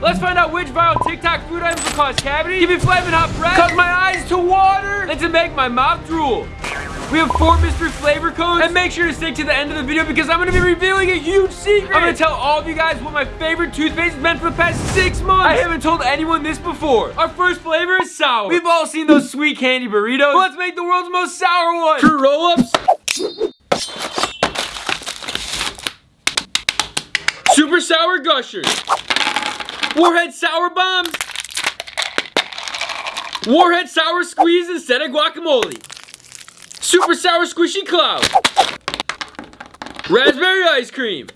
Let's find out which viral TikTok food items will cause cavity, give me flaming hot breath, cause my eyes to water, and to make my mouth drool. We have four mystery flavor codes, and make sure to stick to the end of the video because I'm gonna be revealing a huge secret. I'm gonna tell all of you guys what my favorite toothpaste has been for the past six months. I haven't told anyone this before. Our first flavor is sour. We've all seen those sweet candy burritos. Let's make the world's most sour one. Fruit roll-ups. Super sour gushers. Warhead sour bombs. Warhead sour squeeze instead of guacamole. Super sour squishy cloud. Raspberry ice cream.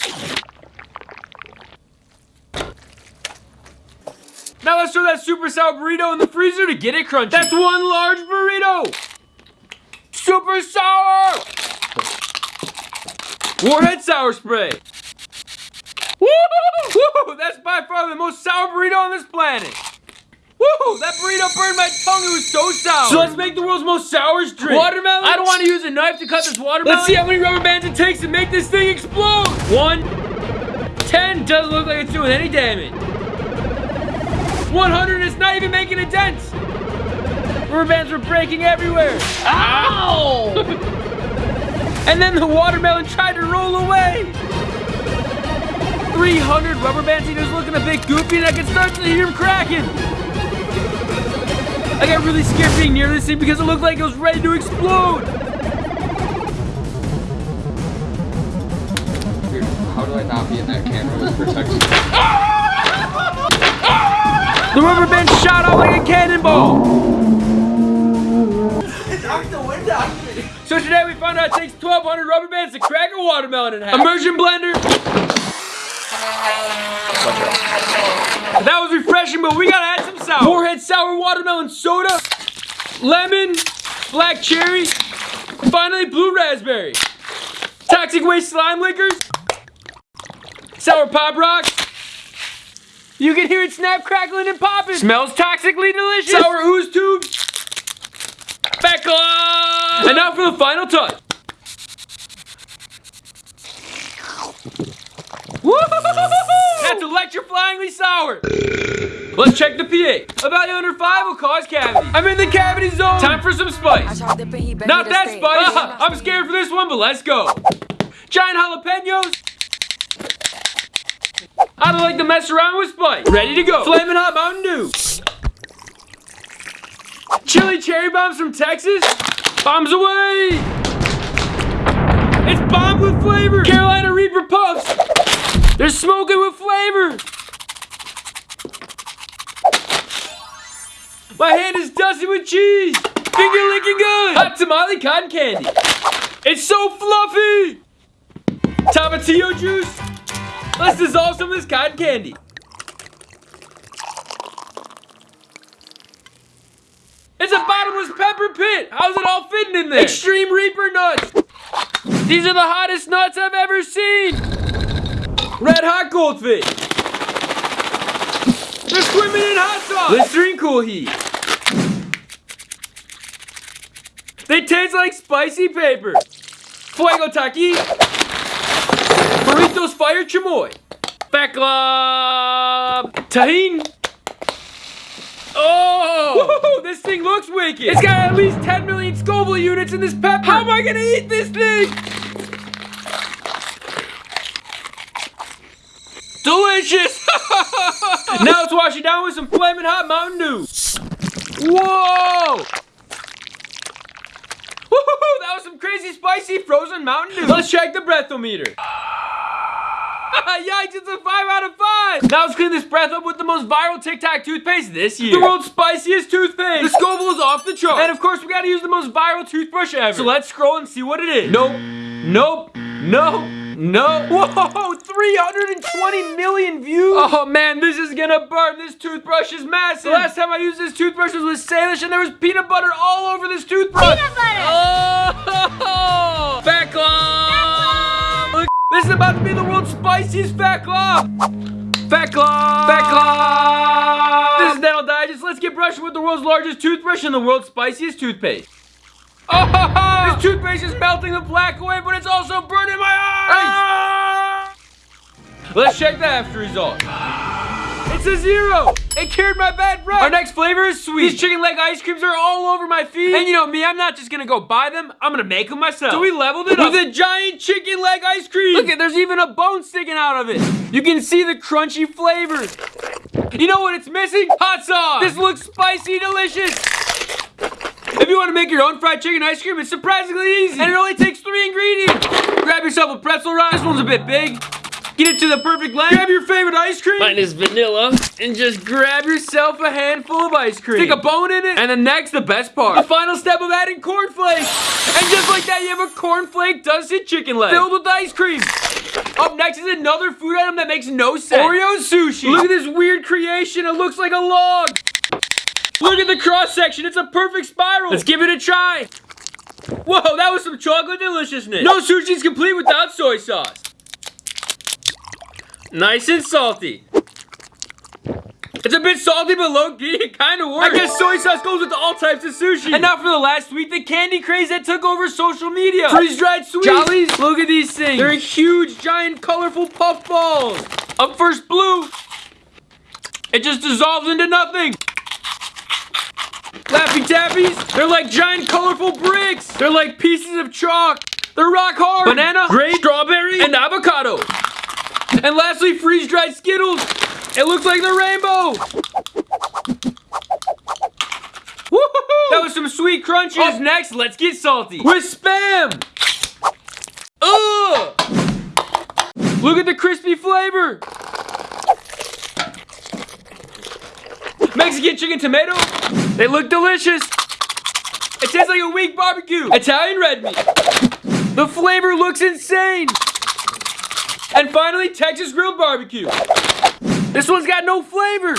Now let's throw that super sour burrito in the freezer to get it crunchy. That's one large burrito. Super sour. Warhead sour spray. Woo! That's by far the most sour burrito on this planet. Woo! That burrito burned my tongue. It was so sour. So let's make the world's most sourest drink. Watermelon? I don't want to use a knife to cut this watermelon. Let's see how many rubber bands it takes to make this thing explode. One. Ten. Doesn't look like it's doing any damage. 100. It's not even making a dent. Rubber bands were breaking everywhere. Ow! and then the watermelon tried to roll away. 300 rubber bands. He was looking a bit goofy and I can start to hear him cracking. I got really scared being near this thing because it looked like it was ready to explode. Dude, how do I not be in that camera with protection? the rubber band shot out like a cannonball. Knock the wind out So today we found out it takes 1,200 rubber bands to crack a watermelon in half. Immersion blender. That was refreshing, but we gotta add some sour. Warhead sour watermelon soda, lemon, black cherry, finally blue raspberry. Toxic waste slime liquors, sour pop rocks, You can hear it snap, crackling, and popping. Smells toxically delicious. Sour ooze tubes. Feckla! And now for the final touch. That's electrifyingly sour. Let's check the pH. A value under 5 will cause cavity. I'm in the cavity zone. Time for some spice. Not that spice. I'm scared for this one, but let's go. Giant jalapenos. I don't like to mess around with spice. Ready to go. Flamin' hot Mountain Dew. Chili cherry bombs from Texas. Bombs away. It's bombed with flavor. Carolina Reaper Puffs. They're smoking with flavor. My hand is dusty with cheese. Finger licking good. Hot tamale cotton candy. It's so fluffy. Tomatillo juice. Let's dissolve some of this cotton candy. It's a bottomless pepper pit. How's it all fitting in there? Extreme Reaper nuts. These are the hottest nuts I've ever seen. Red hot goldfish. They're swimming in hot sauce. Listerine cool heat. They taste like spicy paper. Fuego Taki. Burritos Fire Chamoy. Fat Glob. Tajín. Oh! this thing looks wicked. It's got at least 10 million Scoville units in this pepper. How am I gonna eat this thing? Delicious! now let's wash it down with some flaming hot Mountain Dew. Whoa! Woohoo! That was some crazy spicy frozen Mountain Dew. Let's check the breathometer. Yikes, it's a 5 out of 5! Now let's clean this breath up with the most viral TikTok toothpaste this year. The world's spiciest toothpaste! The Scoville is off the chart! And of course, we gotta use the most viral toothbrush ever. So let's scroll and see what it is. Nope. Nope. No. No. Whoa, 320 million views. Oh man, this is gonna burn. This toothbrush is massive. The last time I used this toothbrush was with Salish and there was peanut butter all over this toothbrush. Peanut butter. Oh, fat glob. Look, this is about to be the world's spiciest fat glob. Fat glob. Fat glob. This is Dental Digest. Let's get brushing with the world's largest toothbrush and the world's spiciest toothpaste. Oh, this toothpaste is melting the plaque away, but it's also burning my eyes. Ah! Let's check the after result. It's It's a zero. It cured my bad breath. Our next flavor is sweet. These chicken leg ice creams are all over my feet. And you know me, I'm not just gonna go buy them. I'm gonna make them myself. So we leveled it up with a giant chicken leg ice cream. Look at, there's even a bone sticking out of it. You can see the crunchy flavors. You know what it's missing? Hot sauce. This looks spicy delicious. If you want to make your own fried chicken ice cream, it's surprisingly easy. And it only takes three ingredients. Grab yourself a pretzel rock. This one's a bit big. Get it to the perfect length. Grab your favorite ice cream. Mine is vanilla. And just grab yourself a handful of ice cream. Stick a bone in it. And then next, the best part. The final step of adding cornflakes. And just like that, you have a cornflake dusted chicken leg. Filled with ice cream. Up next is another food item that makes no sense. Oreo sushi. Look at this weird creation. It looks like a log. Look at the cross section. It's a perfect spiral. Let's give it a try. Whoa, that was some chocolate deliciousness. No sushi's complete without soy sauce. Nice and salty. It's a bit salty, but low-key, it kind of works. I guess soy sauce goes with all types of sushi. And now for the last sweet, the candy craze that took over social media. Freeze-dried sweets. Jollies, look at these things. They're huge, giant, colorful puff balls. Up first, blue. It just dissolves into nothing. They're like giant colorful bricks. They're like pieces of chalk. They're rock hard. Banana, grape, strawberry, and avocado. And lastly, freeze-dried Skittles. It looks like the rainbow. That was some sweet crunches. Up next, let's get salty. With Spam. Ugh. Look at the crispy flavor. Mexican chicken tomato. They look delicious. It tastes like a weak barbecue. Italian red meat. The flavor looks insane. And finally, Texas grilled barbecue. This one's got no flavor.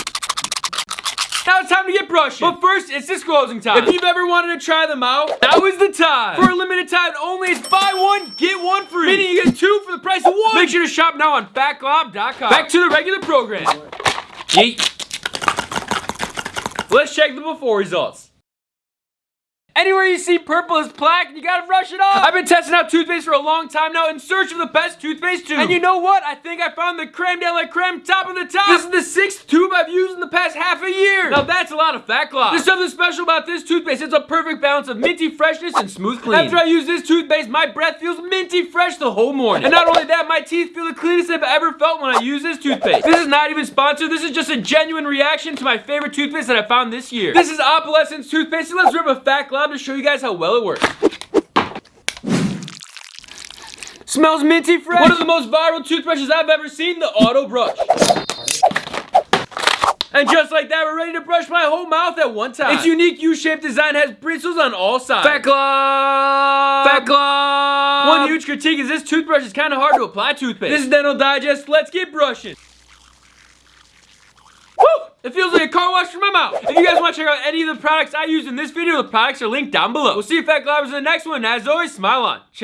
Now it's time to get brushing. But first, it's disclosing time. If you've ever wanted to try them out, now is the time. For a limited time only, it's buy one, get one free. Meaning you get two for the price of one. Make sure to shop now on fatglob.com. Back to the regular program. Yeet. Let's check the before results. Anywhere you see purple is plaque, you gotta brush it off. I've been testing out toothpaste for a long time now in search of the best toothpaste tube. And you know what? I think I found the creme de la creme top of the top. This is the sixth tube I've used in the past half a year. Now that's a lot of fat gloss. There's something special about this toothpaste. It's a perfect balance of minty freshness and smooth clean. After I use this toothpaste, my breath feels minty fresh the whole morning. And not only that, my teeth feel the cleanest I've ever felt when I use this toothpaste. This is not even sponsored. This is just a genuine reaction to my favorite toothpaste that I found this year. This is Opalescence toothpaste. So let's rip a fat glob to show you guys how well it works. Smells minty fresh. One of the most viral toothbrushes I've ever seen, the Auto Brush. And just like that, we're ready to brush my whole mouth at one time. Its unique U-shaped design has bristles on all sides. Fat glob! Fat glob! One huge critique is this toothbrush is kind of hard to apply toothpaste. This is Dental Digest. Let's get brushing. It feels like a car wash for my mouth. If you guys want to check out any of the products I use in this video, the products are linked down below. We'll see you fat globbers in the next one. As always, smile on. Ciao.